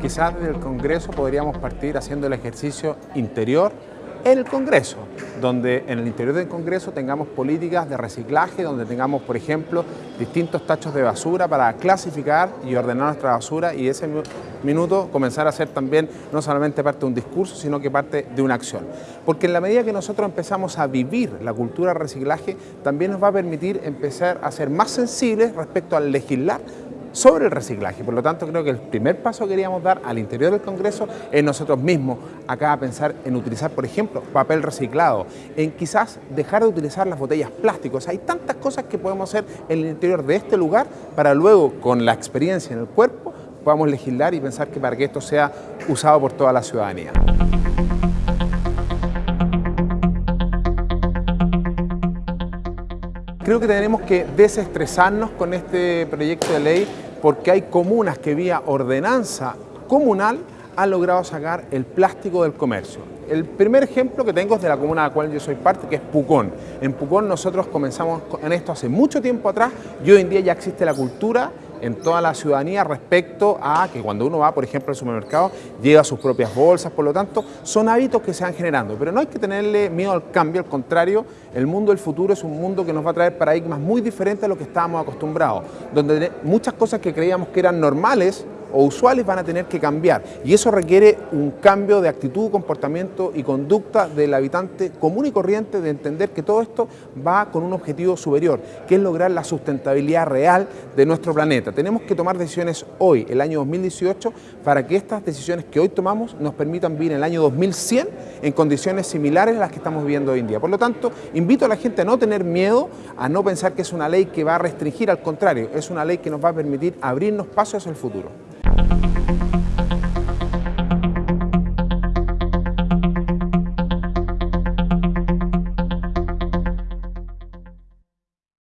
quizás desde el Congreso podríamos partir haciendo el ejercicio interior en el Congreso, donde en el interior del Congreso tengamos políticas de reciclaje, donde tengamos, por ejemplo, distintos tachos de basura para clasificar y ordenar nuestra basura y ese minuto comenzar a ser también no solamente parte de un discurso, sino que parte de una acción. Porque en la medida que nosotros empezamos a vivir la cultura del reciclaje, también nos va a permitir empezar a ser más sensibles respecto al legislar sobre el reciclaje. Por lo tanto, creo que el primer paso que queríamos dar al interior del Congreso es nosotros mismos, acá a pensar en utilizar, por ejemplo, papel reciclado, en quizás dejar de utilizar las botellas plásticos. Hay tantas cosas que podemos hacer en el interior de este lugar para luego, con la experiencia en el cuerpo, podamos legislar y pensar que para que esto sea usado por toda la ciudadanía. Creo que tenemos que desestresarnos con este proyecto de ley porque hay comunas que vía ordenanza comunal han logrado sacar el plástico del comercio. El primer ejemplo que tengo es de la comuna de la cual yo soy parte, que es Pucón. En Pucón nosotros comenzamos en esto hace mucho tiempo atrás y hoy en día ya existe la cultura en toda la ciudadanía respecto a que cuando uno va, por ejemplo, al supermercado, lleva sus propias bolsas, por lo tanto, son hábitos que se van generando. Pero no hay que tenerle miedo al cambio, al contrario, el mundo del futuro es un mundo que nos va a traer paradigmas muy diferentes a lo que estábamos acostumbrados, donde muchas cosas que creíamos que eran normales, o usuales van a tener que cambiar y eso requiere un cambio de actitud, comportamiento y conducta del habitante común y corriente de entender que todo esto va con un objetivo superior, que es lograr la sustentabilidad real de nuestro planeta. Tenemos que tomar decisiones hoy, el año 2018, para que estas decisiones que hoy tomamos nos permitan vivir el año 2100 en condiciones similares a las que estamos viviendo hoy en día. Por lo tanto, invito a la gente a no tener miedo, a no pensar que es una ley que va a restringir, al contrario, es una ley que nos va a permitir abrirnos pasos hacia el futuro. thank you